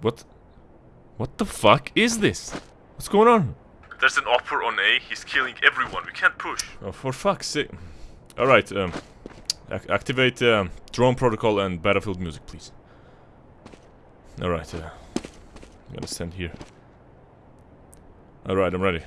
What? What the fuck is this? What's going on? There's an opera on A. He's killing everyone. We can't push. Oh, for fuck's sake. Alright, um... Ac activate um, drone protocol and battlefield music, please. Alright, uh... I'm gonna stand here. Alright, I'm ready.